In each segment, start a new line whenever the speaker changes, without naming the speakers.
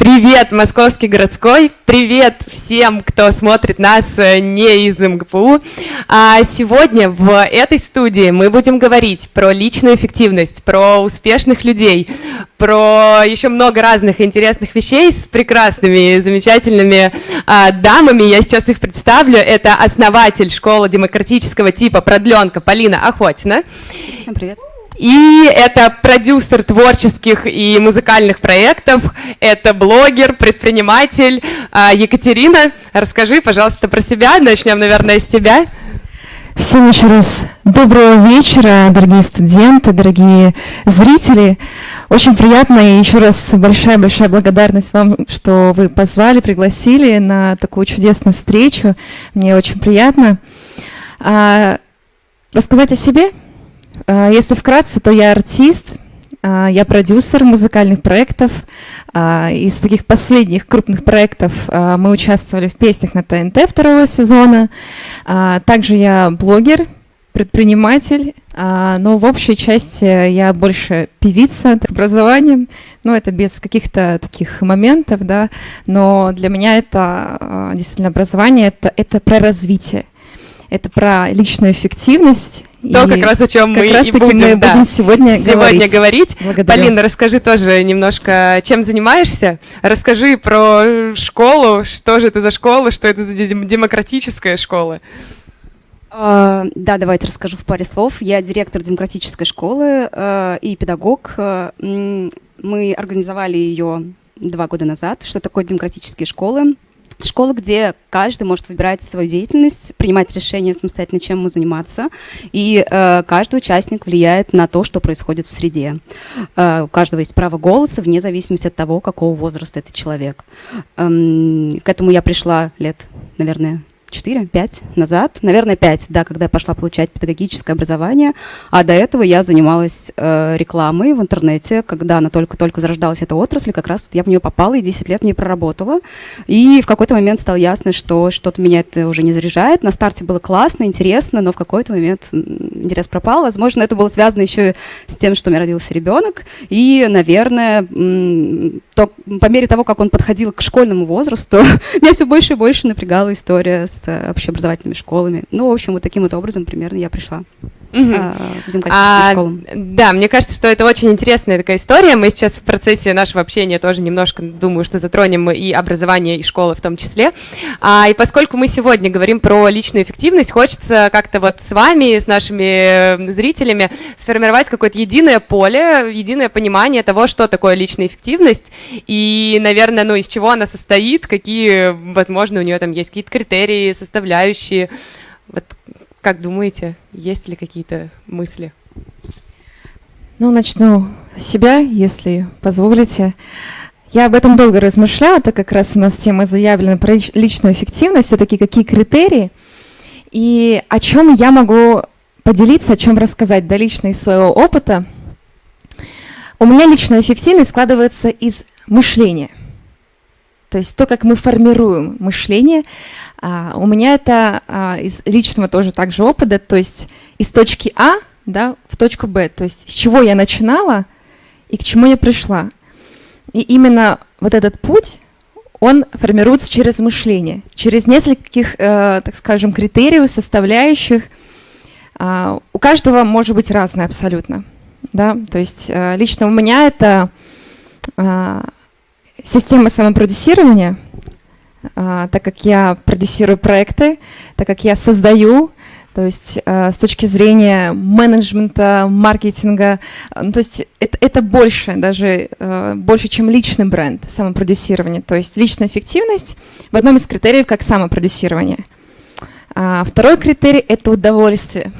Привет, Московский городской! Привет всем, кто смотрит нас э, не из МГПУ! А сегодня в этой студии мы будем говорить про личную эффективность, про успешных людей, про еще много разных интересных вещей с прекрасными, замечательными а, дамами. Я сейчас их представлю. Это основатель школы демократического типа «Продленка» Полина Охотина.
Всем привет!
И это продюсер творческих и музыкальных проектов, это блогер, предприниматель а, Екатерина. Расскажи, пожалуйста, про себя. Начнем, наверное, с тебя.
Всем еще раз доброго вечера, дорогие студенты, дорогие зрители. Очень приятно и еще раз большая-большая благодарность вам, что вы позвали, пригласили на такую чудесную встречу. Мне очень приятно. А, рассказать о себе? А, если вкратце, то я артист, а, я продюсер музыкальных проектов. А, из таких последних крупных проектов мы участвовали в песнях на ТНТ второго сезона. Также я блогер, предприниматель, но в общей части я больше певица образованием, ну это без каких-то таких моментов, да, но для меня это действительно образование, это, это про развитие это про личную эффективность.
То, как раз о чем мы и будем,
мы да, будем сегодня,
сегодня говорить.
говорить.
Полина, расскажи тоже немножко, чем занимаешься. Расскажи про школу, что же это за школа, что это за демократическая школа.
Uh, да, давайте расскажу в паре слов. Я директор демократической школы uh, и педагог. Uh, мы организовали ее два года назад. Что такое демократические школы? Школа, где каждый может выбирать свою деятельность, принимать решение самостоятельно, чем ему заниматься, и э, каждый участник влияет на то, что происходит в среде. Э, у каждого есть право голоса вне зависимости от того, какого возраста этот человек. Эм, к этому я пришла лет, наверное, 4-5 назад, наверное, 5, да, когда я пошла получать педагогическое образование, а до этого я занималась э, рекламой в интернете, когда она только-только зарождалась, эта отрасль, как раз я в нее попала и 10 лет в ней проработала, и в какой-то момент стало ясно, что что-то меня это уже не заряжает, на старте было классно, интересно, но в какой-то момент интерес пропал, возможно, это было связано еще с тем, что у меня родился ребенок, и, наверное, то, по мере того, как он подходил к школьному возрасту, меня все больше и больше напрягала история с э, общеобразовательными школами. Ну, в общем, вот таким вот образом примерно я пришла. Угу.
А, да, мне кажется, что это очень интересная такая история. Мы сейчас в процессе нашего общения тоже немножко, думаю, что затронем и образование, и школы в том числе. А, и поскольку мы сегодня говорим про личную эффективность, хочется как-то вот с вами, с нашими зрителями сформировать какое-то единое поле, единое понимание того, что такое личная эффективность, и, наверное, ну, из чего она состоит, какие, возможно, у нее там есть какие-то критерии, составляющие. Вот как думаете, есть ли какие-то мысли?
Ну, начну с себя, если позволите. Я об этом долго размышляла, так как раз у нас тема заявлена про личную эффективность, все-таки какие критерии и о чем я могу поделиться, о чем рассказать, да, лично из своего опыта. У меня личная эффективность складывается из мышления. То есть то, как мы формируем мышление, у меня это а, из личного тоже также опыта, то есть из точки А да, в точку Б, то есть с чего я начинала и к чему я пришла. И именно вот этот путь, он формируется через мышление, через нескольких, э, так скажем, критериев, составляющих. Э, у каждого может быть разное абсолютно. Да? То есть э, лично у меня это э, система самопродюсирования – а, так как я продюсирую проекты, так как я создаю, то есть э, с точки зрения менеджмента, маркетинга, э, ну, то есть это, это больше, даже больше, чем личный бренд, самопродюсирование. То есть личная эффективность в одном из критериев как самопродюсирование. А второй критерий – это удовольствие.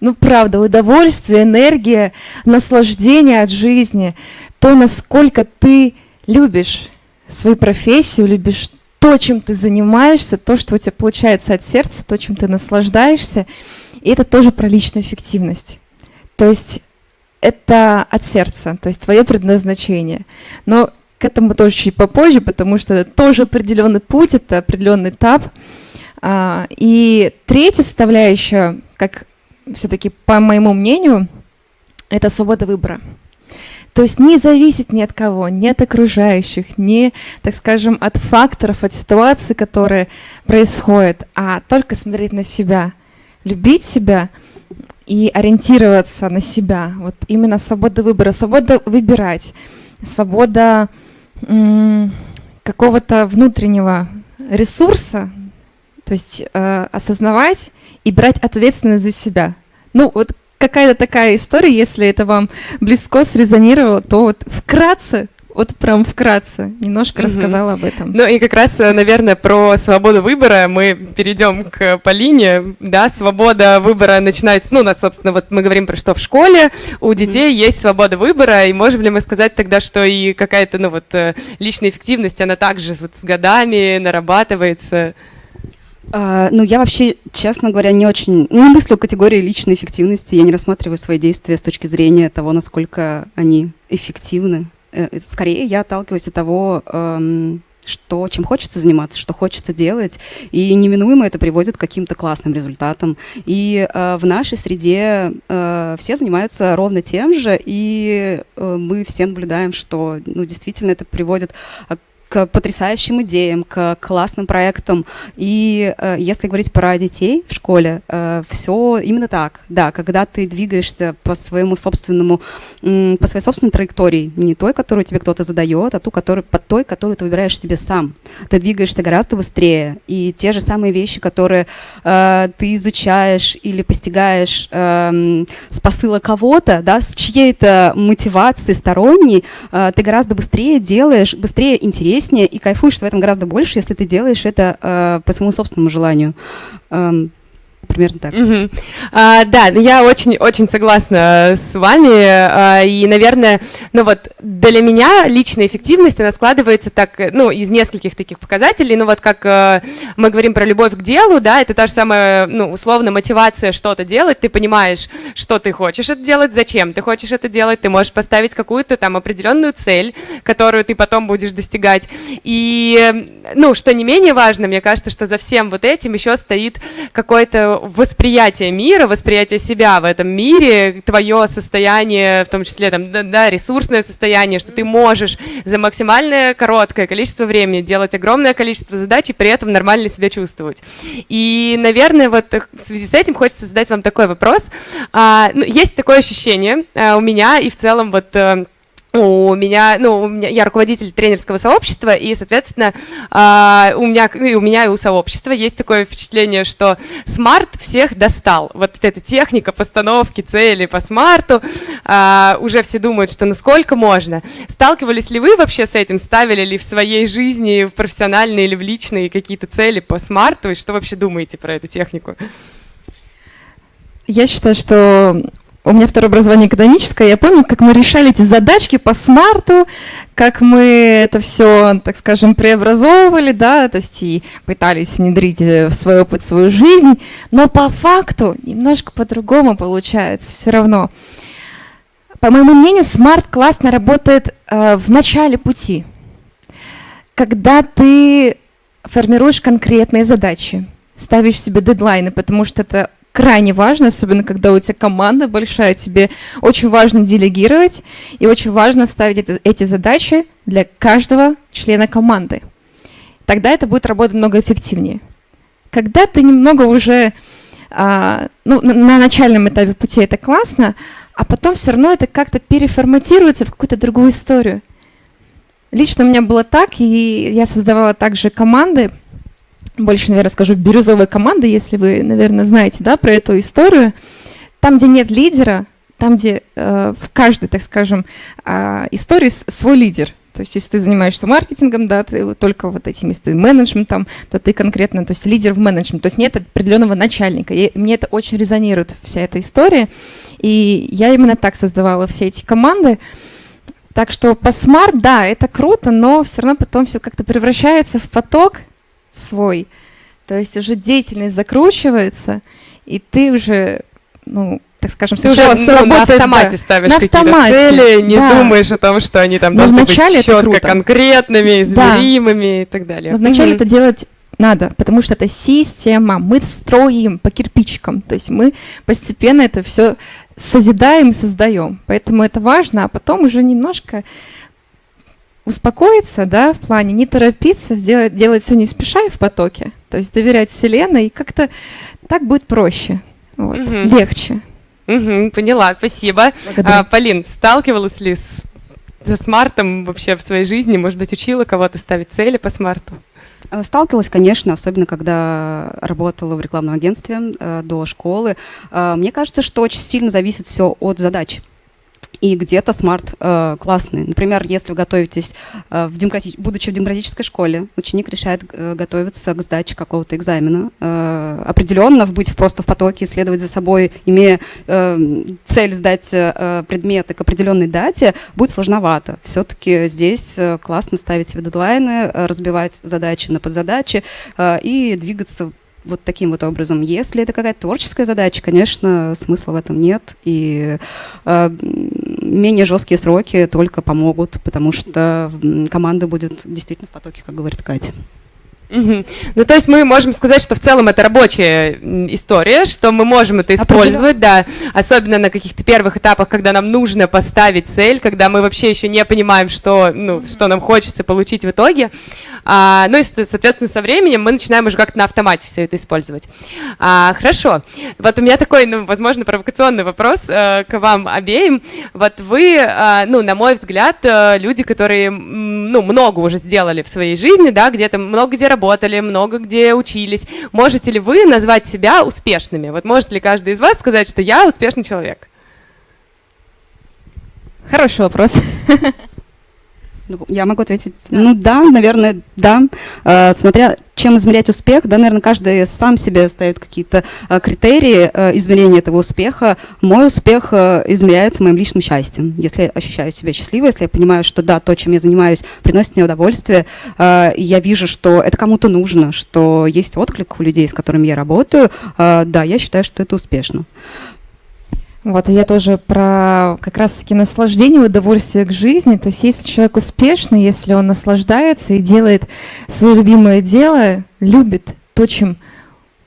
Ну, правда, удовольствие, энергия, наслаждение от жизни, то, насколько ты любишь свою профессию, любишь то, чем ты занимаешься, то, что у тебя получается от сердца, то, чем ты наслаждаешься. И это тоже про личную эффективность. То есть это от сердца, то есть твое предназначение. Но к этому тоже чуть попозже, потому что это тоже определенный путь, это определенный этап. А, и третья составляющая, как все-таки по моему мнению, это свобода выбора. То есть не зависеть ни от кого, ни от окружающих, ни, так скажем, от факторов, от ситуации, которые происходят, а только смотреть на себя, любить себя и ориентироваться на себя. Вот именно свобода выбора, свобода выбирать, свобода какого-то внутреннего ресурса, то есть э, осознавать и брать ответственность за себя. Ну, вот какая-то такая история, если это вам близко срезонировало, то вот вкратце вот прям вкратце немножко угу. рассказала об этом.
Ну и как раз, э, наверное, про свободу выбора мы перейдем к Полине. Да, свобода выбора начинается, ну, собственно, вот мы говорим про что в школе, у детей угу. есть свобода выбора, и можем ли мы сказать тогда, что и какая-то, ну вот, э, личная эффективность, она также вот с годами нарабатывается?
Uh, ну, я вообще, честно говоря, не очень, не мыслю категории личной эффективности. Я не рассматриваю свои действия с точки зрения того, насколько они эффективны. Э, скорее, я отталкиваюсь от того, что, чем хочется заниматься, что хочется делать, и неминуемо это приводит к каким-то классным результатам. И э, в нашей среде э, все занимаются ровно тем же, и э, мы все наблюдаем, что ну, действительно это приводит к потрясающим идеям, к классным проектам. И э, если говорить про детей в школе, э, все именно так. Да, когда ты двигаешься по своему собственному, э, по своей собственной траектории, не той, которую тебе кто-то задает, а ту, которую, по той, которую ты выбираешь себе сам. Ты двигаешься гораздо быстрее. И те же самые вещи, которые э, ты изучаешь или постигаешь э, с посыла кого-то, да, с чьей-то мотивацией сторонней, э, ты гораздо быстрее делаешь, быстрее интереснее интереснее и кайфуешь в этом гораздо больше, если ты делаешь это э, по своему собственному желанию. Эм, примерно так.
Угу. А, да, я очень-очень согласна с вами, а, и, наверное, ну вот для меня личная эффективность, она складывается так, ну, из нескольких таких показателей, ну вот как а, мы говорим про любовь к делу, да, это та же самая, ну, условно, мотивация что-то делать, ты понимаешь, что ты хочешь это делать, зачем ты хочешь это делать, ты можешь поставить какую-то там определенную цель, которую ты потом будешь достигать, и, ну, что не менее важно, мне кажется, что за всем вот этим еще стоит какой-то восприятие мира, восприятие себя в этом мире, твое состояние, в том числе там, да, ресурсное состояние, что ты можешь за максимальное короткое количество времени делать огромное количество задач и при этом нормально себя чувствовать. И, наверное, вот в связи с этим хочется задать вам такой вопрос. А, ну, есть такое ощущение а, у меня и в целом вот э, у меня, ну, у меня, я руководитель тренерского сообщества, и, соответственно, э, у меня, и у меня и у сообщества есть такое впечатление, что смарт всех достал. Вот эта техника постановки цели по смарту, э, уже все думают, что насколько можно. Сталкивались ли вы вообще с этим? Ставили ли в своей жизни, в профессиональные или в личные какие-то цели по смарту? И что вообще думаете про эту технику?
Я считаю, что у меня второе образование экономическое, я помню, как мы решали эти задачки по смарту, как мы это все, так скажем, преобразовывали, да, то есть и пытались внедрить в свой опыт, в свою жизнь, но по факту немножко по-другому получается все равно. По моему мнению, смарт классно работает э, в начале пути, когда ты формируешь конкретные задачи, ставишь себе дедлайны, потому что это крайне важно, особенно когда у тебя команда большая, тебе очень важно делегировать и очень важно ставить это, эти задачи для каждого члена команды. Тогда это будет работать много эффективнее. Когда ты немного уже а, ну, на, на начальном этапе пути это классно, а потом все равно это как-то переформатируется в какую-то другую историю. Лично у меня было так, и я создавала также команды, больше, наверное, скажу, бирюзовая команда, если вы, наверное, знаете да, про эту историю. Там, где нет лидера, там, где э, в каждой, так скажем, э, истории свой лидер. То есть, если ты занимаешься маркетингом, да, ты только вот этими ты менеджментом, то ты конкретно, то есть лидер в менеджмент, то есть нет определенного начальника. И мне это очень резонирует, вся эта история. И я именно так создавала все эти команды. Так что по смарт, да, это круто, но все равно потом все как-то превращается в поток, свой. То есть уже деятельность закручивается, и ты уже, ну, так скажем,
ты сначала уже, все ну, на автомате да, ставишь на автомате, цели, не да. думаешь о том, что они там Но должны быть четко конкретными, измеримыми да. и так далее.
Но вначале mm-hmm. это делать надо, потому что это система, мы строим по кирпичикам, то есть мы постепенно это все созидаем и создаем. Поэтому это важно, а потом уже немножко успокоиться, да, в плане не торопиться, сделать, делать все не спеша и в потоке. То есть доверять Вселенной, и как-то так будет проще, вот, угу. легче.
Угу, поняла, спасибо. А, Полин, сталкивалась ли с, со SMART ом вообще в своей жизни? Может быть, учила кого-то ставить цели по SMART у?
Э, сталкивалась, конечно, особенно когда работала в рекламном агентстве э, до школы. Э, мне кажется, что очень сильно зависит все от задач и где-то SMART э, классный. Например, если вы готовитесь, э, в демократи... будучи в демократической школе, ученик решает э, готовиться к сдаче какого-то экзамена, э, определенно быть просто в потоке, следовать за собой, имея э, цель сдать э, предметы к определенной дате, будет сложновато. Все-таки здесь э, классно ставить себе дедлайны, э, разбивать задачи на подзадачи э, и двигаться вот таким вот образом. Если это какая-то творческая задача, конечно, смысла в этом нет. И э, менее жесткие сроки только помогут, потому что команда будет действительно в потоке, как говорит Катя.
Угу. Ну, то есть мы можем сказать, что в целом это рабочая история, что мы можем это использовать, да, особенно на каких-то первых этапах, когда нам нужно поставить цель, когда мы вообще еще не понимаем, что, ну, что нам хочется получить в итоге. А, ну и, соответственно, со временем мы начинаем уже как-то на автомате все это использовать. А, хорошо. Вот у меня такой, ну, возможно, провокационный вопрос э, к вам обеим. Вот вы, э, ну, на мой взгляд, э, люди, которые, ну, много уже сделали в своей жизни, да, где-то много где работали, много где учились. Можете ли вы назвать себя успешными? Вот может ли каждый из вас сказать, что я успешный человек?
Хороший вопрос.
Ну, я могу ответить. Да. Ну да, наверное, да. Э, смотря чем измерять успех, да, наверное, каждый сам себе ставит какие-то э, критерии э, измерения этого успеха. Мой успех измеряется моим личным счастьем. Если я ощущаю себя счастливой, если я понимаю, что да, то, чем я занимаюсь, приносит мне удовольствие, я вижу, что это кому-то нужно, что есть отклик у людей, с которыми я работаю, да, я считаю, что это успешно.
Вот, и я тоже про как раз-таки наслаждение, удовольствие к жизни. То есть если человек успешный, если он наслаждается и делает свое любимое дело, любит то, чем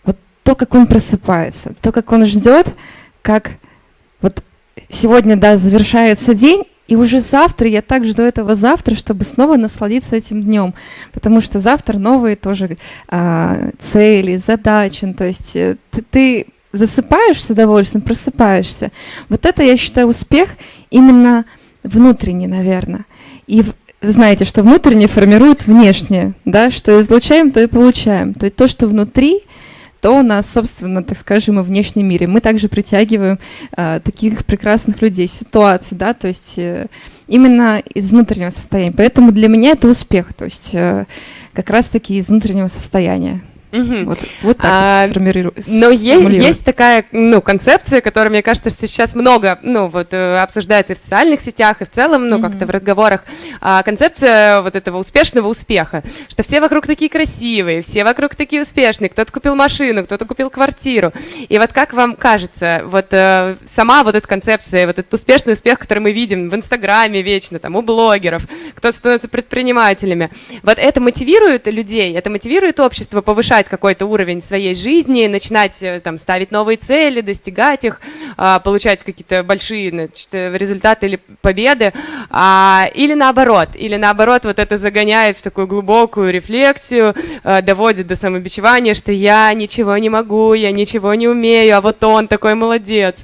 вот то, как он просыпается, то, как он ждет, как вот сегодня, да, завершается день, и уже завтра я так жду этого завтра, чтобы снова насладиться этим днем, потому что завтра новые тоже а, цели, задачи. То есть э, ты, ты засыпаешь с удовольствием, просыпаешься. Вот это, я считаю, успех именно внутренний, наверное. И знаете, что внутренне формирует внешнее, да, что излучаем, то и получаем. То есть то, что внутри, то у нас, собственно, так скажем, и в внешнем мире. Мы также притягиваем э, таких прекрасных людей, ситуации, да, то есть э, именно из внутреннего состояния. Поэтому для меня это успех, то есть э, как раз-таки из внутреннего состояния.
Угу. Вот, вот так а, вот Но есть, есть такая ну, концепция, которая, мне кажется, что сейчас много ну, вот, э, обсуждается в социальных сетях, и в целом, ну, угу. как-то в разговорах. А, концепция вот этого успешного успеха, что все вокруг такие красивые, все вокруг такие успешные, кто-то купил машину, кто-то купил квартиру. И вот как вам кажется, вот э, сама вот эта концепция, вот этот успешный успех, который мы видим в Инстаграме вечно, там, у блогеров, кто становится предпринимателями, вот это мотивирует людей, это мотивирует общество повышать повышать какой-то уровень своей жизни, начинать э, там ставить новые цели, достигать их, а, получать какие-то большие значит, э, результаты или победы, а, или наоборот, или наоборот вот это загоняет в такую глубокую рефлексию, э, доводит до самобичевания, что я ничего не могу, я ничего не умею, а вот он такой молодец.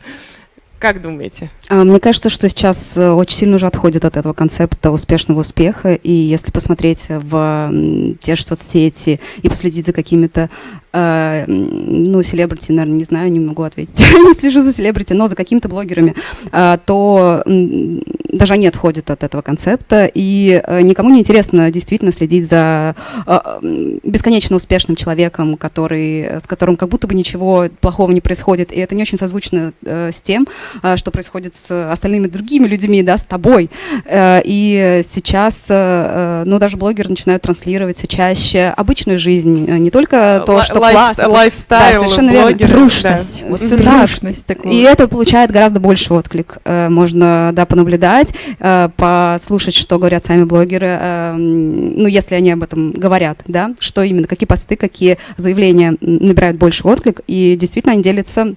Как думаете?
А, мне кажется, что сейчас э, очень сильно уже отходит от этого концепта успешного успеха. И если посмотреть в те же соцсети и последить за какими-то э, ну, селебрити, наверное, не знаю, не могу ответить, не слежу за селебрити, но за какими-то блогерами, э, то даже они отходят от этого концепта, и э, никому не интересно действительно следить за э, бесконечно успешным человеком, который, с которым как будто бы ничего плохого не происходит, и это не очень созвучно э, с тем, э, что происходит с остальными другими людьми, да, с тобой. Э, и сейчас, э, ну, даже блогеры начинают транслировать все чаще обычную жизнь, не только то, что
life, классно. Lifestyle, да, совершенно
верно. Трушность. Да. Вот, трушность такую. И это получает гораздо больше отклик. Э, можно, да, понаблюдать, э, послушать, что говорят сами блогеры, э, ну, если они об этом говорят, да, что именно, какие посты, какие заявления набирают больше отклик, и действительно они делятся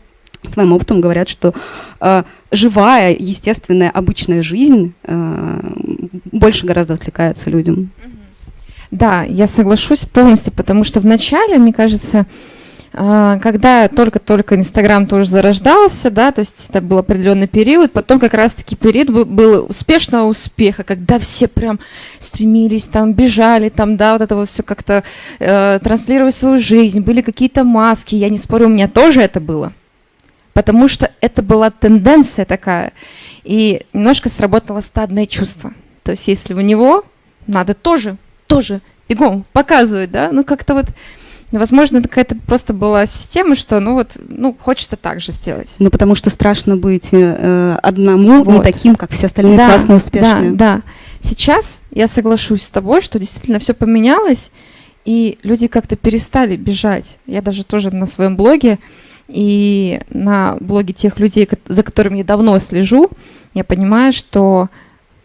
своим опытом говорят, что э, живая, естественная, обычная жизнь э, больше гораздо откликается людям.
Да, я соглашусь полностью, потому что вначале, мне кажется, а, когда только-только Инстаграм тоже зарождался, да, то есть это был определенный период, потом как раз-таки период был, успешного успеха, когда все прям стремились, там, бежали, там, да, вот это вот все как-то э, транслировать свою жизнь, были какие-то маски, я не спорю, у меня тоже это было, потому что это была тенденция такая, и немножко сработало стадное чувство, то есть если у него, надо тоже, тоже бегом показывать, да, ну как-то вот Возможно, это какая-то просто была система, что, ну вот, ну, хочется так же сделать.
Ну, потому что страшно быть э, одному, вот. не таким, как все остальные да, классные, успешные.
Да, да. Сейчас я соглашусь с тобой, что действительно все поменялось, и люди как-то перестали бежать. Я даже тоже на своем блоге и на блоге тех людей, за которыми я давно слежу, я понимаю, что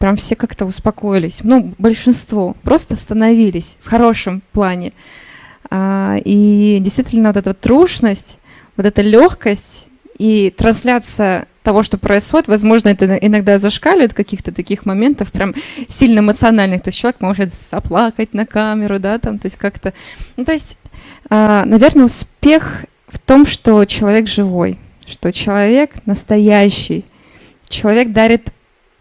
прям все как-то успокоились. Ну, большинство просто остановились в хорошем плане. А, и действительно вот эта вот трушность, вот эта легкость и трансляция того, что происходит, возможно, это иногда зашкаливает каких-то таких моментов, прям сильно эмоциональных. То есть человек может заплакать на камеру, да, там, то есть как-то... Ну, то есть, а, наверное, успех в том, что человек живой, что человек настоящий, человек дарит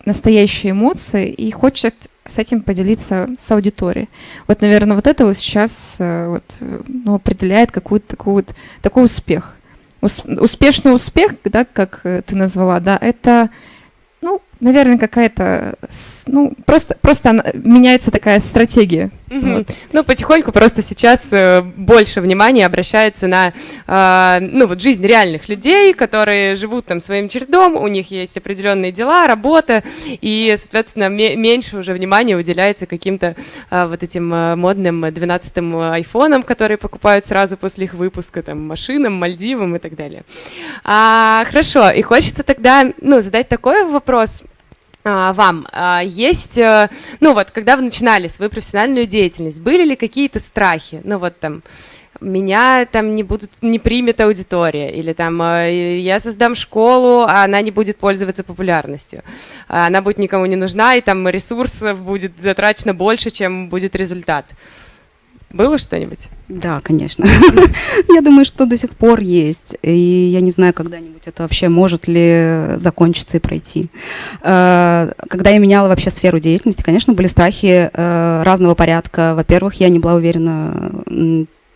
настоящие эмоции и хочет с этим поделиться с аудиторией. Вот, наверное, вот это вот сейчас э, вот, э, ну, определяет какой-то такой, вот, такой успех. успешный успех, да, как э, ты назвала, да, это наверное, какая-то, ну, просто, просто меняется такая стратегия.
Угу. Вот. Ну, потихоньку просто сейчас э, больше внимания обращается на, э, ну, вот жизнь реальных людей, которые живут там своим чередом, у них есть определенные дела, работа, и, соответственно, меньше уже внимания уделяется каким-то э, вот этим э, модным 12-м айфонам, которые покупают сразу после их выпуска, там, машинам, Мальдивам и так далее. А, хорошо, и хочется тогда, ну, задать такой вопрос, вам а, есть, э, ну вот, когда вы начинали свою профессиональную деятельность, были ли какие-то страхи? Ну вот там, меня там не будут, не примет аудитория, или там э, я создам школу, а она не будет пользоваться популярностью, она будет никому не нужна, и там ресурсов будет затрачено больше, чем будет результат. Было что-нибудь?
Да, конечно. я думаю, что до сих пор есть. И я не знаю, когда-нибудь это вообще может ли закончиться и пройти. Э, когда я меняла вообще сферу деятельности, конечно, были страхи э, разного порядка. Во-первых, я не была уверена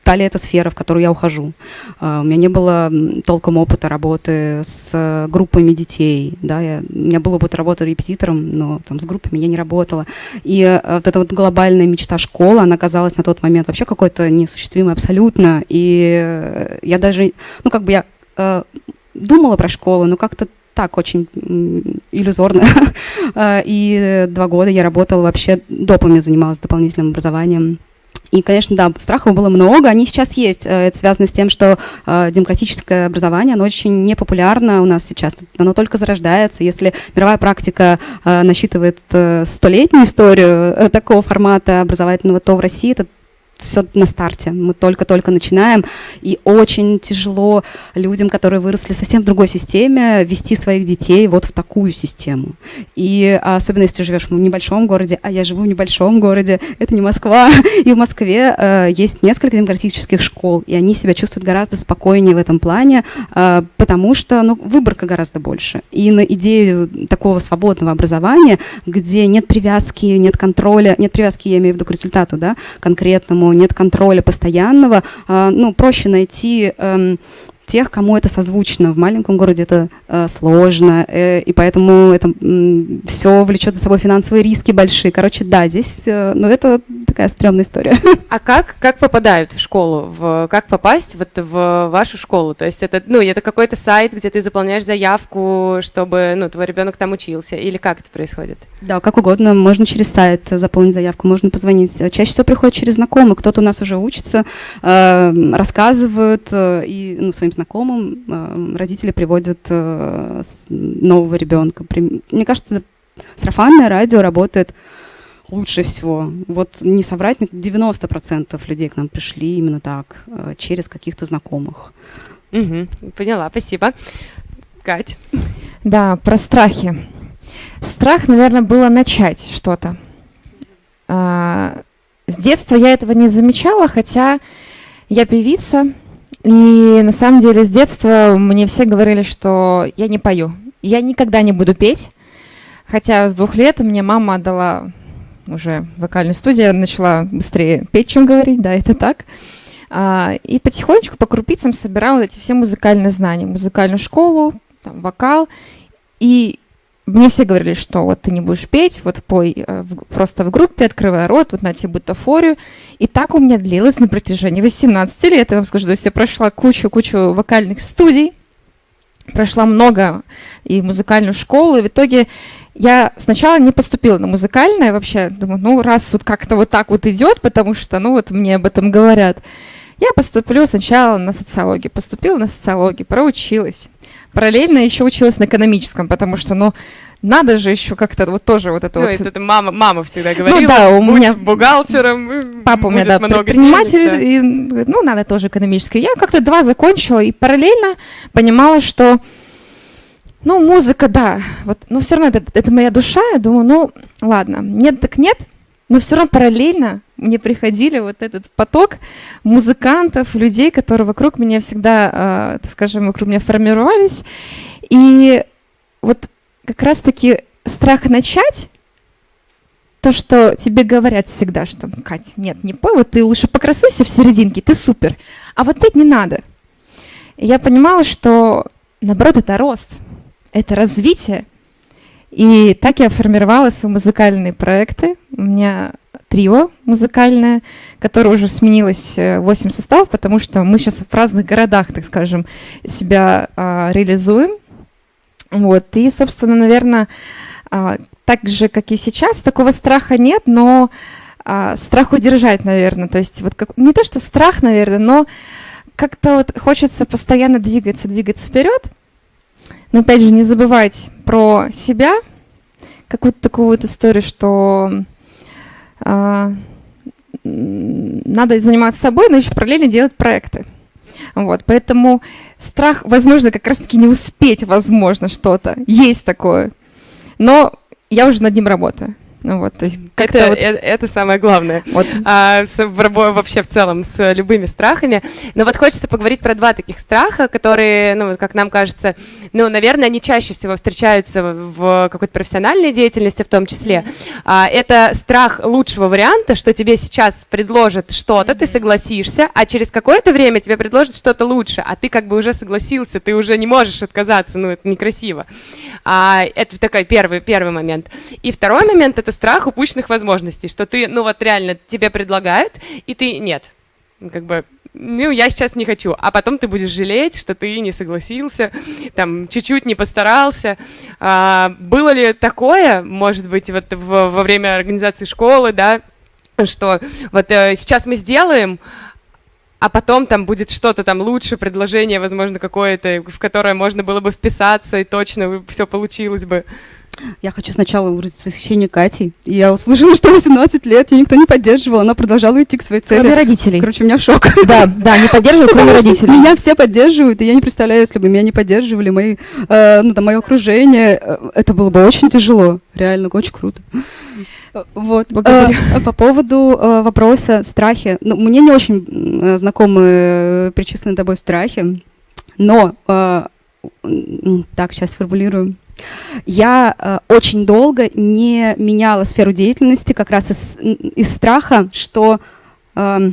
та ли это сфера, в которую я ухожу. Uh, у меня не было толком опыта работы с группами детей, да, я, у меня был опыт работы репетитором, но там с группами я не работала. И uh, вот эта вот глобальная мечта школы, она казалась на тот момент вообще какой-то неосуществимой абсолютно. И uh, я даже, ну как бы я думала про школу, но как-то так очень иллюзорно. И два года я работала вообще, допами занималась дополнительным образованием и, конечно, да, страхов было много, они сейчас есть. Э, это связано с тем, что э, демократическое образование, оно очень непопулярно у нас сейчас, оно только зарождается. Если мировая практика э, насчитывает столетнюю историю такого формата образовательного, то в России это все на старте, мы только-только начинаем, и очень тяжело людям, которые выросли совсем в другой системе, вести своих детей вот в такую систему. И особенно если ты живешь в небольшом городе, а я живу в небольшом городе, это не Москва, и в Москве э, есть несколько демократических школ, и они себя чувствуют гораздо спокойнее в этом плане, э, потому что ну, выборка гораздо больше. И на идею такого свободного образования, где нет привязки, нет контроля, нет привязки, я имею в виду к результату, да, конкретному, нет контроля постоянного, а, ну, проще найти эм, тех, кому это созвучно. В маленьком городе это э, сложно, э, и поэтому это э, все влечет за собой финансовые риски большие. Короче, да, здесь, э, ну, это такая стрёмная история.
А как, как попадают в школу? В, как попасть вот в вашу школу? То есть это, ну, это какой-то сайт, где ты заполняешь заявку, чтобы, ну, твой ребенок там учился, или как это происходит?
Да, как угодно. Можно через сайт заполнить заявку, можно позвонить. Чаще всего приходит через знакомых. Кто-то у нас уже учится, э, рассказывают э, и ну, своим знакомым э, родители приводят э, нового ребенка. Мне кажется, сарафанное радио работает лучше всего. Вот не соврать, 90% людей к нам пришли именно так, э, через каких-то знакомых.
Угу, поняла, спасибо. Кать.
Да, про страхи. Страх, наверное, было начать что-то. А, с детства я этого не замечала, хотя я певица, и на самом деле с детства мне все говорили, что я не пою. Я никогда не буду петь, хотя с двух лет мне мама отдала уже вокальную студию, начала быстрее петь, чем говорить, да, это так. А, и потихонечку по крупицам собирала эти все музыкальные знания, музыкальную школу, там, вокал. И мне все говорили, что вот ты не будешь петь, вот пой э, просто в группе, открывай рот, вот на тебе бутафорию. И так у меня длилось на протяжении 18 лет. Я вам скажу, то я прошла кучу-кучу вокальных студий, прошла много и музыкальную школу, и в итоге я сначала не поступила на музыкальное вообще, думаю, ну раз вот как-то вот так вот идет, потому что, ну вот мне об этом говорят, я поступлю сначала на социологию, поступила на социологию, проучилась, параллельно еще училась на экономическом, потому что, ну, надо же еще как-то вот тоже вот это
ну,
вот.
Это мама, мама всегда говорила.
Ну да, у меня
бухгалтером.
Папа у меня да предприниматель, денег, да. и ну надо тоже экономическое. Я как-то два закончила и параллельно понимала, что ну музыка, да, вот, но все равно это, это моя душа. Я думаю, ну ладно, нет так нет, но все равно параллельно мне приходили вот этот поток музыкантов, людей, которые вокруг меня всегда, э, так скажем, вокруг меня формировались. И вот как раз-таки страх начать, то, что тебе говорят всегда, что, Кать, нет, не пой, вот ты лучше покрасуйся в серединке, ты супер, а вот петь не надо. И я понимала, что, наоборот, это рост, это развитие, и так я формировала свои музыкальные проекты. У меня трио музыкальное, которое уже сменилось 8 э, составов, потому что мы сейчас в разных городах, так скажем, себя а, реализуем. Вот. И, собственно, наверное, а, так же, как и сейчас, такого страха нет, но а, страх удержать, наверное. То есть вот как, не то, что страх, наверное, но как-то вот хочется постоянно двигаться, двигаться вперед. Но опять же, не забывать про себя, какую-то такую вот историю, что а, надо заниматься собой, но еще параллельно делать проекты. Вот, поэтому страх, возможно, как раз-таки не успеть, возможно, что-то. Есть такое. Но я уже над ним работаю. Ну вот, то есть
это, вот... это, это самое главное. Вот. А, с, вообще в целом с любыми страхами. Но вот хочется поговорить про два таких страха, которые, ну, как нам кажется, ну, наверное, они чаще всего встречаются в какой-то профессиональной деятельности в том числе. А, это страх лучшего варианта, что тебе сейчас предложат что-то, ты согласишься, а через какое-то время тебе предложат что-то лучше, а ты как бы уже согласился, ты уже не можешь отказаться, ну, это некрасиво. А, это такой первый, первый момент. И второй момент — это страх упущенных возможностей, что ты, ну вот реально, тебе предлагают, и ты нет. Как бы, ну, я сейчас не хочу, а потом ты будешь жалеть, что ты не согласился, там, чуть-чуть не постарался. А, было ли такое, может быть, вот в, во время организации школы, да, что вот э, сейчас мы сделаем, а потом там будет что-то там лучше, предложение, возможно, какое-то, в которое можно было бы вписаться, и точно все получилось бы.
Я хочу сначала выразить восхищение Кати. Я услышала, что 18 лет ее никто не поддерживал, она продолжала идти к своей цели.
Кроме родителей.
Короче, у меня шок.
Да, да, не поддерживают, кроме родителей.
Меня все поддерживают, и я не представляю, если бы меня не поддерживали мои, э, ну, там, мое окружение, э, это было бы очень тяжело. Реально, очень круто. Вот. Благодарю. Э, по поводу вопроса страхи. Ну, мне не очень знакомы перечисленные тобой страхи, но так, сейчас формулирую. Я э, очень долго не меняла сферу деятельности как раз из, из страха, что э,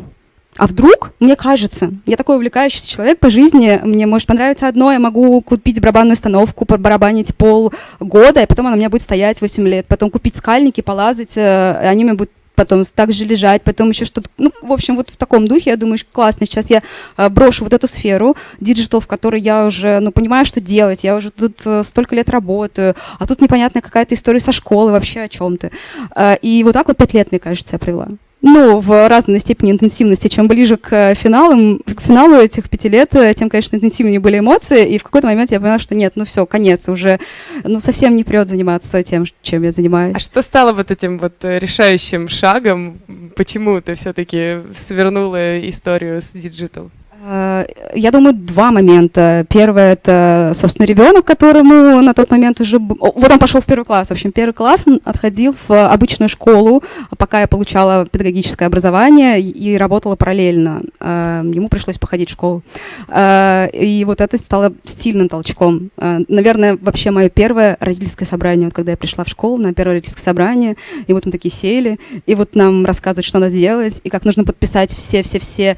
а вдруг, мне кажется, я такой увлекающийся человек по жизни, мне может понравиться одно, я могу купить барабанную установку, барабанить полгода, и потом она у меня будет стоять 8 лет, потом купить скальники, полазать, э, и они мне будут потом так же лежать, потом еще что-то, ну, в общем, вот в таком духе, я думаю, классно, сейчас я э, брошу вот эту сферу, digital, в которой я уже, ну, понимаю, что делать, я уже тут э, столько лет работаю, а тут непонятная какая-то история со школы, вообще о чем-то. Э, и вот так вот пять лет, мне кажется, я провела ну, в разной степени интенсивности. Чем ближе к финалам, к финалу этих пяти лет, э, тем, конечно, интенсивнее были эмоции. И в какой-то момент я поняла, что нет, ну все, конец, уже ну, совсем не прет заниматься тем, чем я занимаюсь.
А что стало вот этим вот э, решающим шагом? Почему ты все-таки свернула историю с
digital? Я думаю, два момента. Первое – это, собственно, ребенок, которому на тот момент уже... Вот он пошел в первый класс. В общем, первый класс он отходил в обычную школу, пока я получала педагогическое образование и работала параллельно. Э, ему пришлось походить в школу. Э, и вот это стало сильным толчком. Наверное, вообще мое первое родительское собрание, вот когда я пришла в школу на первое родительское собрание, и вот мы такие сели, и вот нам рассказывают, что надо делать, и как нужно подписать все-все-все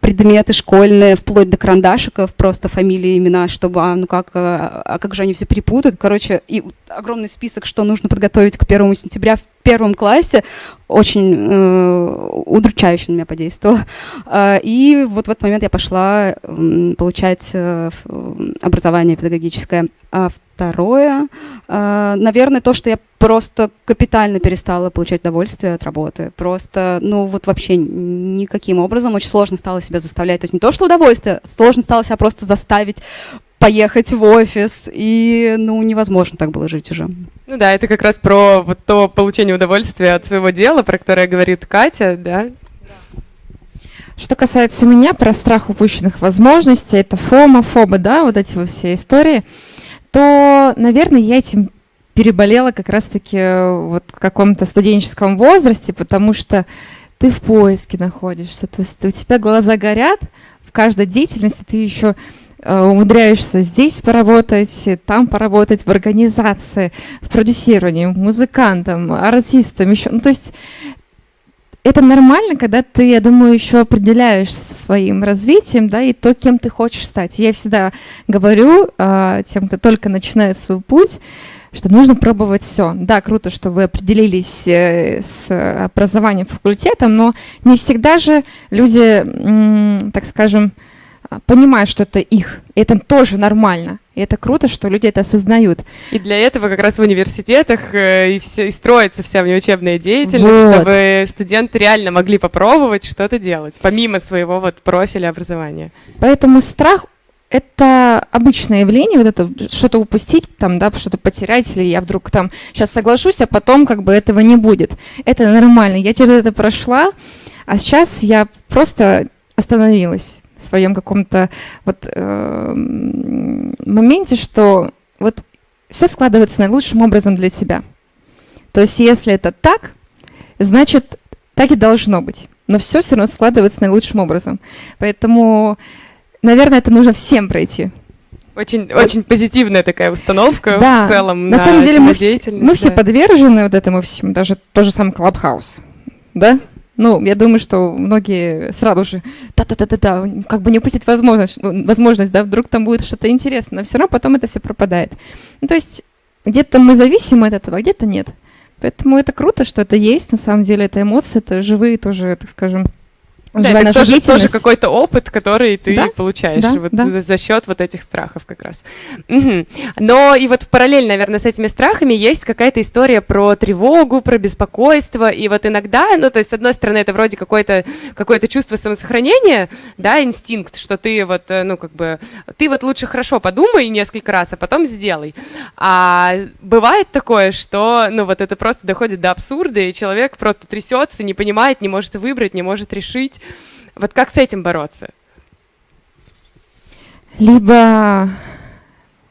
предметы школьные, вплоть до карандашиков, просто фамилии, имена, чтобы, а, ну как, а, а как же они все перепутают. Короче, и огромный список, что нужно подготовить к первому сентября в первом классе, очень э, удручающе на меня подействовало. Э, и вот в этот момент я пошла э, получать э, образование педагогическое. А второе, э, наверное, то, что я просто капитально перестала получать удовольствие от работы. Просто, ну вот вообще никаким образом. Очень сложно стало себя заставлять. То есть не то, что удовольствие, сложно стало себя просто заставить поехать в офис, и, ну, невозможно так было жить уже.
Ну да, это как раз про вот то получение удовольствия от своего дела, про которое говорит Катя, да?
Что касается меня, про страх упущенных возможностей, это фома, фоба, да, вот эти вот все истории, то, наверное, я этим переболела как раз-таки вот в каком-то студенческом возрасте, потому что ты в поиске находишься, то есть у тебя глаза горят, в каждой деятельности ты еще Э, умудряешься здесь поработать, там поработать, в организации, в продюсировании, музыкантом, артистом, еще. Ну, то есть это нормально, когда ты, я думаю, еще определяешься со своим развитием, да, и то, кем ты хочешь стать. Я всегда говорю э, тем, кто только начинает свой путь, что нужно пробовать все. Да, круто, что вы определились э, с образованием факультетом, но не всегда же люди, так скажем, понимают, что это их. И это тоже нормально. И это круто, что люди это осознают.
И для этого как раз в университетах э, и, все, и строится вся внеучебная деятельность, вот. чтобы студенты реально могли попробовать что-то делать, помимо своего вот профиля образования.
Поэтому страх это обычное явление, вот это что-то упустить, там, да, что-то потерять, или я вдруг там сейчас соглашусь, а потом как бы этого не будет. Это нормально. Я через это прошла, а сейчас я просто остановилась своем каком-то вот э, моменте, что вот все складывается наилучшим образом для тебя. То есть если это так, значит, так и должно быть. Но все все равно складывается наилучшим образом. Поэтому, наверное, это нужно всем пройти.
Очень, вот. очень позитивная такая установка
да.
в целом.
На, на самом деле мы, все, мы да. все подвержены вот этому всему, даже тот же самый Клабхаус. Да? Ну, я думаю, что многие сразу же, да-да-да-да, как бы не упустить возможность, возможность, да, вдруг там будет что-то интересное, но все равно потом это все пропадает. Ну, то есть где-то мы зависимы от этого, а где-то нет. Поэтому это круто, что это есть, на самом деле это эмоции, это живые тоже, так скажем,
да, это тоже, тоже какой-то опыт, который ты да? получаешь да, вот да. За, счет вот этих страхов как раз. Угу. Но и вот параллельно, наверное, с этими страхами есть какая-то история про тревогу, про беспокойство, и вот иногда, ну, то есть, с одной стороны, это вроде какое-то какое чувство самосохранения, да, инстинкт, что ты вот, э, ну, как бы, ты вот лучше хорошо подумай несколько раз, а потом сделай. А бывает такое, что, ну, вот это просто доходит до абсурда, и человек просто трясется, не понимает, не может выбрать, не может решить, есть вот как с этим бороться?
Либо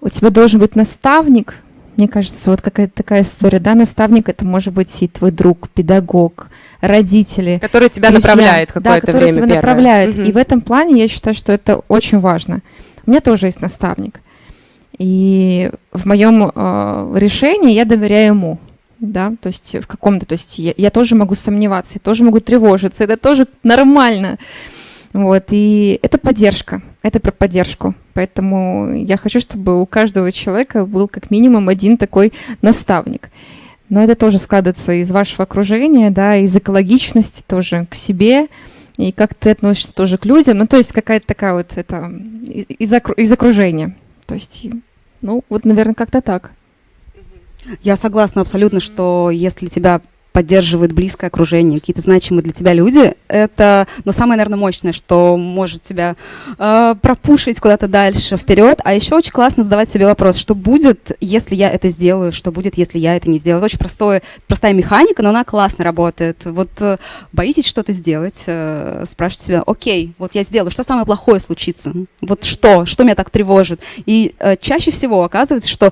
у тебя должен быть наставник, мне кажется, вот какая-то такая история, да, наставник это может быть и твой друг, педагог, родители.
Который тебя друзья, направляет какое-то да,
который
время
тебя
первое.
направляет. Угу. И в этом плане я считаю, что это очень важно. У меня тоже есть наставник. И в моем э, решении я доверяю ему да, то есть в каком-то, то есть я, я тоже могу сомневаться, я тоже могу тревожиться, это тоже нормально. Вот, и это поддержка, это про поддержку. Поэтому я хочу, чтобы у каждого человека был как минимум один такой наставник. Но это тоже складывается из вашего окружения, да, из экологичности тоже к себе, и как ты относишься тоже к людям. Ну, то есть какая-то такая вот это из, из окружения. То есть, ну, вот, наверное, как-то так.
Я согласна абсолютно, что если тебя поддерживает близкое окружение, какие-то значимые для тебя люди, это, ну, самое, наверное, мощное, что может тебя э, пропушить куда-то дальше, вперед. А еще очень классно задавать себе вопрос, что будет, если я это сделаю, что будет, если я это не сделаю. Это очень простое, простая механика, но она классно работает. Вот э, боитесь что-то сделать, э, спрашивайте себя, окей, вот я сделаю, что самое плохое случится? Вот что? Что меня так тревожит? И э, чаще всего оказывается, что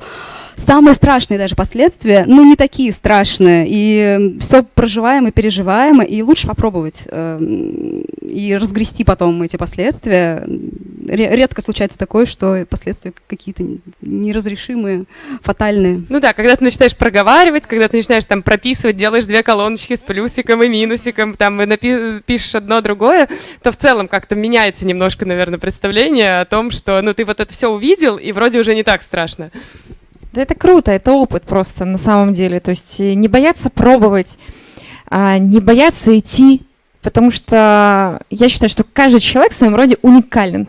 самые страшные даже последствия, ну, не такие страшные, и все проживаемо и переживаемо, и лучше попробовать э, и разгрести потом эти последствия. Редко случается такое, что последствия какие-то неразрешимые, фатальные.
Ну да, когда ты начинаешь проговаривать, когда ты начинаешь там прописывать, делаешь две колоночки с плюсиком и минусиком, там и пишешь одно другое, то в целом как-то меняется немножко, наверное, представление о том, что ну ты вот это все увидел, и вроде уже не так страшно.
Да это круто, это опыт просто на самом деле. То есть э, не бояться пробовать, а не бояться идти, потому что я считаю, что каждый человек в своем роде уникален.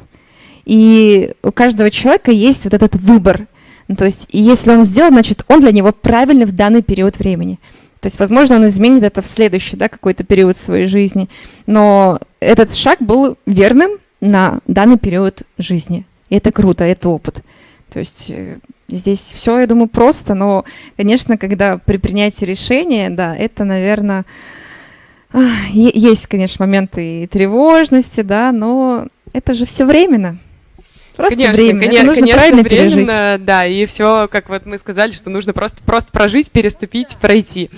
И у каждого человека есть вот этот выбор. Ну, то есть, если он сделал, значит, он для него правильный в данный период времени. То есть, возможно, он изменит это в следующий, да, какой-то период своей жизни. Но этот шаг был верным на данный период жизни. И это круто, это опыт. То есть э, Здесь все, я думаю, просто, но, конечно, когда при принятии решения, да, это, наверное, есть, конечно, моменты и тревожности, да, но это же все временно.
Просто конечно, временно. Конечно, это нужно конечно, правильно временно, пережить. да, и все, как вот мы сказали, что нужно просто, просто прожить, переступить, пройти.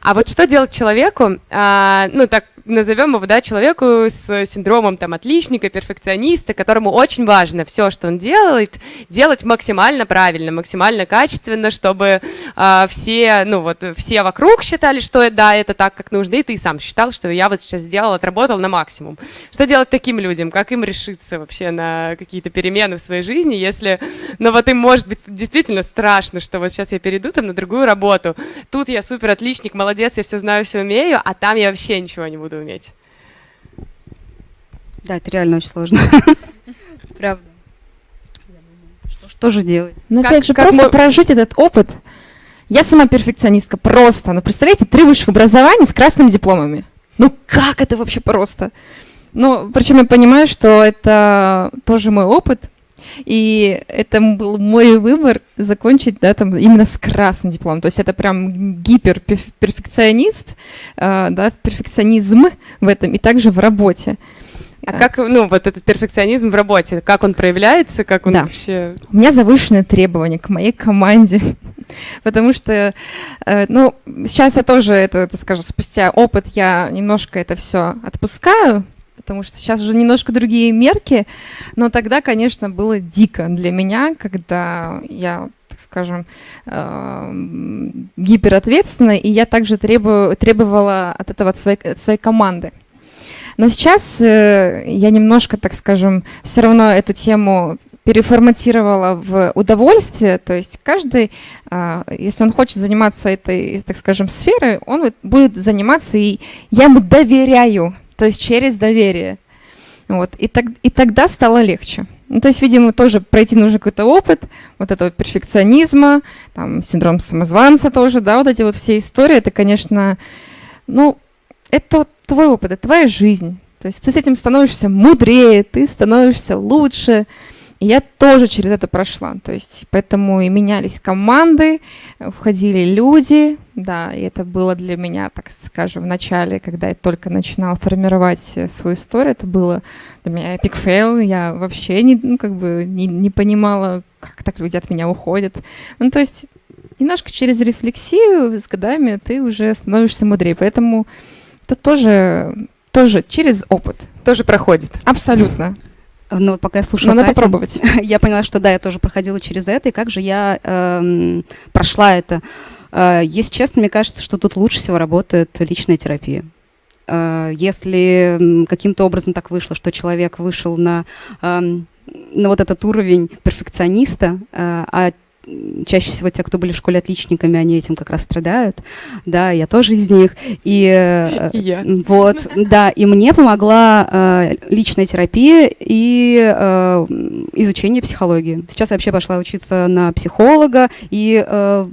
А вот что делать человеку, а, ну так назовем его, да, человеку с синдромом там отличника, перфекциониста, которому очень важно все, что он делает, делать максимально правильно, максимально качественно, чтобы э, все, ну вот, все вокруг считали, что да, это так, как нужно, и ты сам считал, что я вот сейчас сделал, отработал на максимум. Что делать таким людям? Как им решиться вообще на какие-то перемены в своей жизни, если, ну вот им может быть действительно страшно, что вот сейчас я перейду там на другую работу, тут я супер отличник, молодец, я все знаю, все умею, а там я вообще ничего не буду буду уметь.
Да, это реально очень сложно. Правда. Что же делать?
Ну, опять же, просто прожить этот опыт. Я сама перфекционистка, просто. Ну, представляете, три высших образования с красными дипломами. Ну, как это вообще просто? Ну, причем я понимаю, что это тоже мой опыт, и это был мой выбор закончить, да, там именно с красным дипломом. То есть это прям гиперперфекционист, э, да, перфекционизм в этом и также в работе.
А как, ну, вот этот перфекционизм в работе, как он проявляется, как он да. вообще...
У меня завышенные требования к моей команде, потому что, э, ну, сейчас я тоже, это, это, скажем, спустя опыт я немножко это все отпускаю, потому что сейчас уже немножко другие мерки, но тогда, конечно, было дико для меня, когда я скажем, э, гиперответственна, и я также требую, требовала от этого от своей, от своей команды. Но сейчас э, я немножко, так скажем, все равно эту тему переформатировала в удовольствие, то есть каждый, э, если он хочет заниматься этой, так скажем, сферой, он будет заниматься, и я ему доверяю, то есть через доверие. Вот. И, так, и тогда стало легче. Ну, то есть, видимо, тоже пройти нужно какой-то опыт, вот этого перфекционизма, там, синдром самозванца тоже, да, вот эти вот все истории, это, конечно, ну, это твой опыт, это твоя жизнь. То есть ты с этим становишься мудрее, ты становишься лучше, и я тоже через это прошла. То есть поэтому и менялись команды, входили люди. Да, и это было для меня, так скажем, в начале, когда я только начинала формировать э, свою историю, это было для меня epic fail. Я вообще не, ну, как бы не, не понимала, как так люди от меня уходят. Ну, то есть немножко через рефлексию с годами ты уже становишься мудрее. Поэтому это тоже, тоже через опыт.
Тоже проходит.
Абсолютно.
Ну вот пока я слушала
Надо Катю, попробовать.
я поняла, что да, я тоже проходила через это, и как же я эм, прошла это. Э, если честно, мне кажется, что тут лучше всего работает личная терапия. Э, если каким-то образом так вышло, что человек вышел на, э, на вот этот уровень перфекциониста, э, а чаще всего те, кто были в школе отличниками, они этим как раз страдают. Да, я тоже из них. И,
э, я.
вот, да, и мне помогла э, личная терапия и э, изучение психологии. Сейчас я вообще пошла учиться на психолога и э,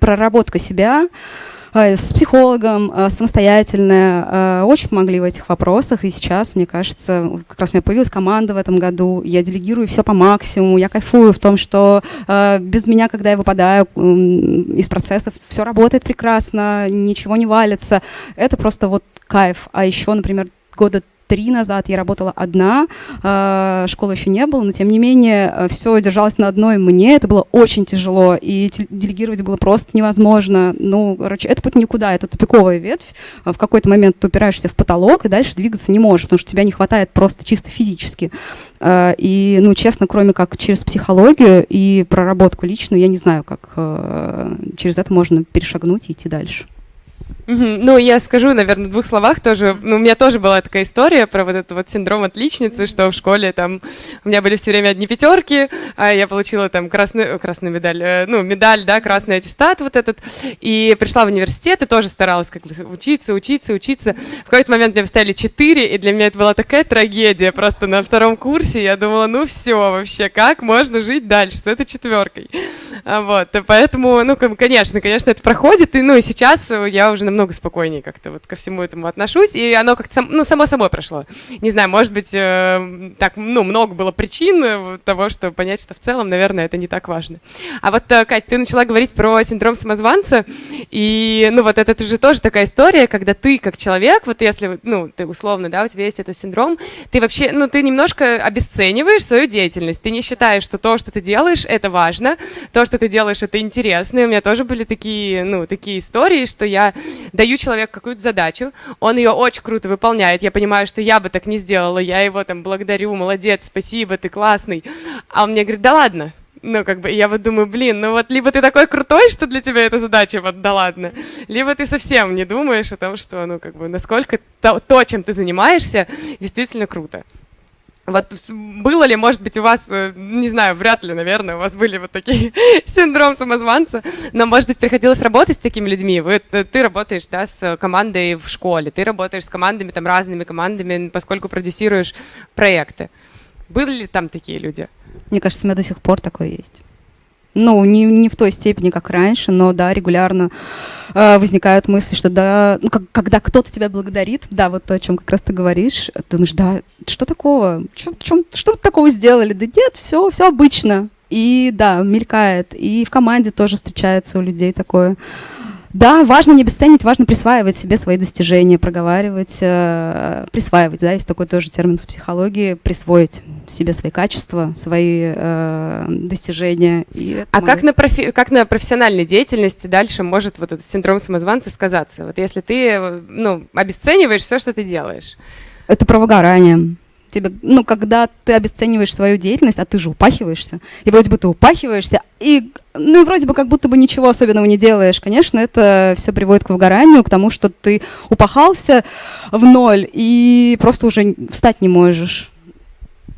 проработка себя э, с психологом, э, самостоятельно, очень помогли в этих вопросах. И сейчас, мне кажется, как раз у меня появилась команда в этом году, я делегирую все по максимуму, я кайфую в том, что без меня, когда я выпадаю из процессов, все работает прекрасно, ничего не валится. Это просто вот кайф. А еще, например, года три назад я работала одна, э, школы еще не было, но тем не менее э, все держалось на одной мне, это было очень тяжело, и делегировать было просто невозможно. Ну, короче, это путь никуда, это тупиковая ветвь. В какой-то момент ты упираешься в потолок и дальше двигаться не можешь, потому что тебя не хватает просто чисто физически. Э, и, ну, честно, кроме как через психологию и проработку личную, я не знаю, как через это можно перешагнуть и идти дальше.
Ну, я скажу, наверное, в двух словах тоже. Ну, у меня тоже была такая история про вот этот вот синдром отличницы, что в школе там у меня были все время одни пятерки, а я получила там красную, красную медаль, э, ну, медаль, да, красный аттестат вот этот. И пришла в университет и тоже старалась как бы учиться, учиться, учиться. В какой-то момент мне поставили четыре, и для меня это была такая трагедия. Просто на втором курсе я думала, ну все вообще, как можно жить дальше с этой четверкой? А вот, поэтому, ну, конечно, конечно, это проходит, и, ну, и сейчас я уже намного спокойнее как-то вот ко всему этому отношусь, и оно как-то, ну, само собой прошло. Не знаю, может быть, э, так, ну, много было причин э, того, что понять, что в целом, наверное, это не так важно. А вот, э, Кать, ты начала говорить про синдром самозванца, и, ну, вот это же тоже такая история, когда ты, как человек, вот если, ну, ты условно, да, у тебя есть этот синдром, ты вообще, ну, ты немножко обесцениваешь свою деятельность, ты не считаешь, что то, что ты делаешь, это важно, то, что ты делаешь, это интересно, и у меня тоже были такие, ну, такие истории, что я даю человеку какую-то задачу, он ее очень круто выполняет, я понимаю, что я бы так не сделала, я его там благодарю, молодец, спасибо, ты классный, а он мне говорит, да ладно, ну, как бы, я вот думаю, блин, ну вот либо ты такой крутой, что для тебя эта задача, вот, да ладно, либо ты совсем не думаешь о том, что, ну, как бы, насколько то, то чем ты занимаешься, действительно круто. Вот было ли, может быть, у вас, э, не знаю, вряд ли, наверное, у вас были вот такие синдром самозванца, но, может быть, приходилось работать с такими людьми. Вы, э, ты работаешь, да, с командой в школе, ты работаешь с командами, там, разными командами, поскольку продюсируешь проекты. Были ли там такие люди?
Мне кажется, у меня до сих пор такое есть ну, не, не в той степени, как раньше, но да, регулярно э, возникают мысли, что да, ну, как, когда кто-то тебя благодарит, да, вот то, о чем как раз ты говоришь, думаешь, да, что такого, что, чем, что такого сделали? Да нет, все, все обычно. И да, мелькает. И в команде тоже встречается у людей такое. Да, важно не обесценивать, важно присваивать себе свои достижения, проговаривать, э, присваивать, да, есть такой тоже термин в психологии, присвоить себе свои качества, свои э, достижения.
а как на, профи как на профессиональной деятельности дальше может вот этот синдром самозванца сказаться? Вот если ты ну, обесцениваешь все, что ты делаешь.
Это про выгорание тебе, ну, когда ты обесцениваешь свою деятельность, а ты же упахиваешься, и вроде бы ты упахиваешься, и, ну, и вроде бы как будто бы ничего особенного не делаешь, конечно, это все приводит к выгоранию, к тому, что ты упахался в ноль и просто уже встать не можешь.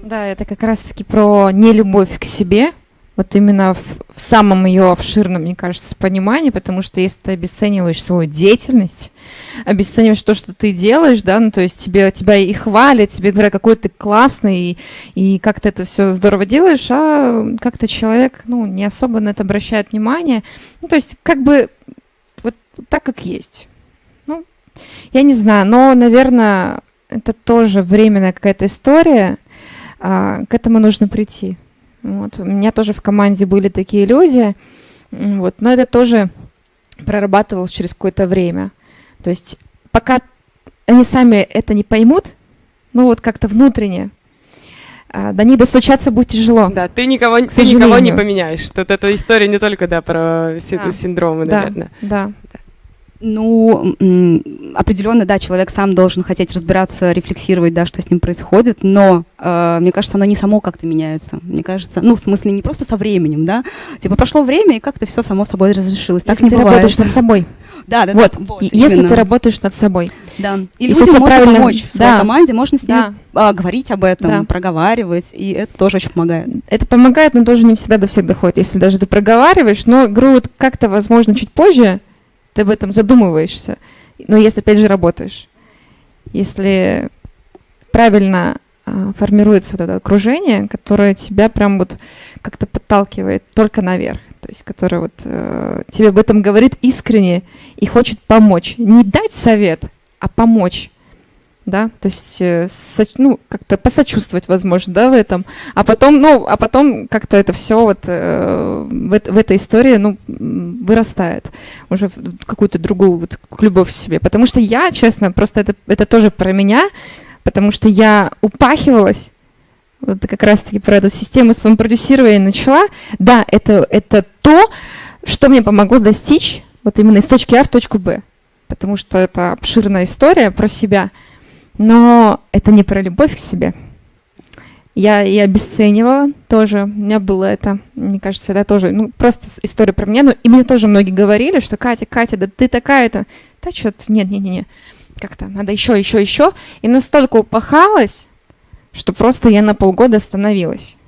Да, это как раз-таки про нелюбовь к себе, вот именно в, в самом ее обширном, мне кажется, понимании, потому что если ты обесцениваешь свою деятельность, обесцениваешь то, что ты делаешь, да, ну, то есть тебе, тебя и хвалят, тебе говорят, какой ты классный, и, и как ты это все здорово делаешь, а как-то человек, ну, не особо на это обращает внимание. Ну, то есть как бы вот так, как есть. Ну, я не знаю, но, наверное, это тоже временная какая-то история, к этому нужно прийти. Вот. У меня тоже в команде были такие люди, вот. но это тоже прорабатывалось через какое-то время. То есть пока они сами это не поймут, ну вот как-то внутренне, а, до них достучаться будет тяжело.
Да, ты никого, ты никого не поменяешь. Тут эта история не только да, про да. синдромы, наверное.
Да, да.
Ну, определенно, да, человек сам должен хотеть разбираться, рефлексировать, да, что с ним происходит, но э, мне кажется, оно не само как-то меняется. Мне кажется, ну, в смысле, не просто со временем, да, типа прошло время, и как-то все само собой разрешилось.
Если так не ты бывает. работаешь над собой.
Да, да,
вот. да. Вот, если именно. ты работаешь над собой.
Да. И если людям можно правильно... помочь в своей да. команде, можно с ними да. а, говорить об этом, да. проговаривать, и это тоже очень помогает.
Это помогает, но тоже не всегда до всех доходит. Если даже ты проговариваешь, но игру как-то, возможно, чуть позже, ты об этом задумываешься. Но если, опять же, работаешь. Если правильно э, формируется вот это окружение, которое тебя прям вот как-то подталкивает только наверх. то есть которая вот э, тебе об этом говорит искренне и хочет помочь. Не дать совет, а помочь да, то есть, э, ну, как-то посочувствовать, возможно, да, в этом, а потом, ну, а потом как-то это все вот э, в, в этой истории, ну, вырастает уже в какую-то другую вот любовь в себе, потому что я, честно, просто это, это тоже про меня, потому что я упахивалась, вот как раз-таки про эту систему самопродюсирования начала, да, это, это то, что мне помогло достичь вот именно из точки А в точку Б, потому что это обширная история про себя – но это не про любовь к себе. Я и обесценивала тоже. У меня было это, мне кажется, это тоже, ну, просто история про меня. Ну, и мне тоже многие говорили, что Катя, Катя, да ты такая-то. Да что-то, нет, нет, нет, нет. Как-то надо еще, еще, еще. И настолько упахалась, что просто я на полгода остановилась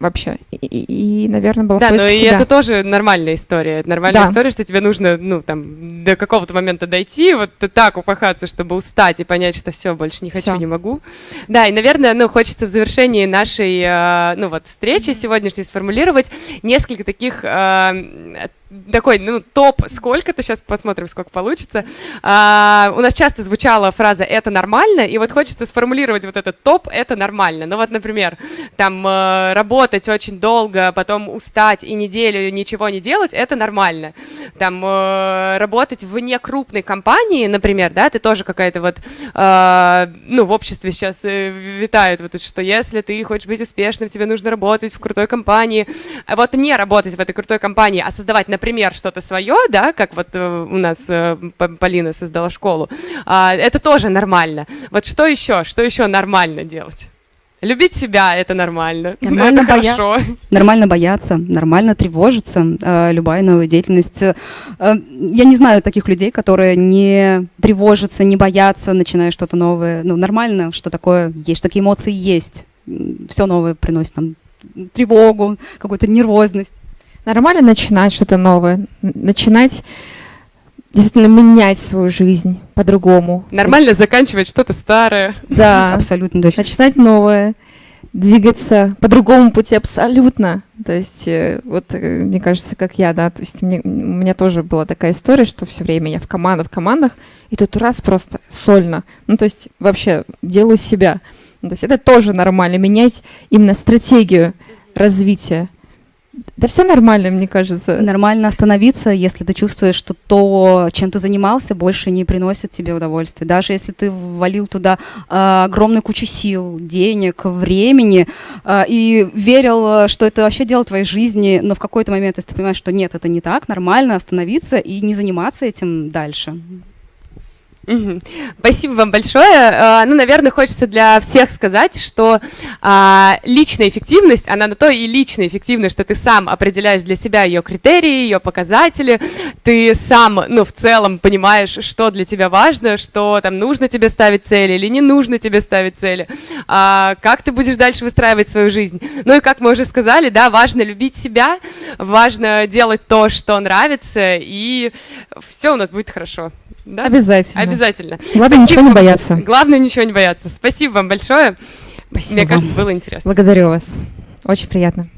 вообще. И, и, и наверное, было
Да,
но
и это тоже нормальная история. нормальная да. история, что тебе нужно, ну, там, до какого-то момента дойти, вот так упахаться, чтобы устать и понять, что все, больше не хочу, всё. не могу. Да, и, наверное, ну, хочется в завершении нашей, э, ну, вот, встречи сегодняшней сформулировать несколько таких э, такой, ну, топ сколько-то, сейчас посмотрим, сколько получится. А, у нас часто звучала фраза «это нормально», и вот хочется сформулировать вот этот топ «это нормально». Ну вот, например, там э, работать очень долго, потом устать и неделю ничего не делать – это нормально. Там э, работать вне крупной компании, например, да, ты тоже какая-то вот, э, ну, в обществе сейчас витают вот, что если ты хочешь быть успешным, тебе нужно работать в крутой компании. Вот не работать в этой крутой компании, а создавать, например, например, что-то свое, да, как вот э, у нас э, Полина создала школу, а, это тоже нормально. Вот что еще, что еще нормально делать? Любить себя это нормально.
Нормально это боя... хорошо. Нормально бояться, нормально тревожиться. Э, любая новая деятельность. Э, я не знаю таких людей, которые не тревожатся, не боятся, начиная что-то новое. Ну, нормально, что такое есть, такие эмоции есть. Все новое приносит нам тревогу, какую-то нервозность.
Нормально начинать что-то новое, начинать действительно менять свою жизнь по-другому.
Нормально есть... заканчивать что-то старое.
Да, абсолютно точно. Начинать новое, двигаться по другому пути абсолютно. То есть, э, вот, э, мне кажется, как я, да, то есть мне, у меня тоже была такая история, что все время я в командах, в командах, и тут раз просто сольно. Ну, то есть вообще делаю себя. Ну, то есть это тоже нормально, менять именно стратегию развития. Да все нормально, мне кажется.
Нормально остановиться, если ты чувствуешь, что то, чем ты занимался, больше не приносит тебе удовольствия. Даже если ты ввалил туда э, огромную кучу сил, денег, времени э, и верил, что это вообще дело твоей жизни, но в какой-то момент, если ты понимаешь, что нет, это не так, нормально остановиться и не заниматься этим дальше.
Спасибо вам большое. А, ну, наверное, хочется для всех сказать, что а, личная эффективность, она на то и личная эффективность, что ты сам определяешь для себя ее критерии, ее показатели, ты сам, ну, в целом понимаешь, что для тебя важно, что там нужно тебе ставить цели или не нужно тебе ставить цели, а, как ты будешь дальше выстраивать свою жизнь. Ну и как мы уже сказали, да, важно любить себя, важно делать то, что нравится, и все у нас будет хорошо.
Да? Обязательно.
Обязательно.
Главное Спасибо ничего не бояться.
Главное ничего не бояться. Спасибо вам большое. Спасибо Мне кажется, было интересно.
Благодарю вас. Очень приятно.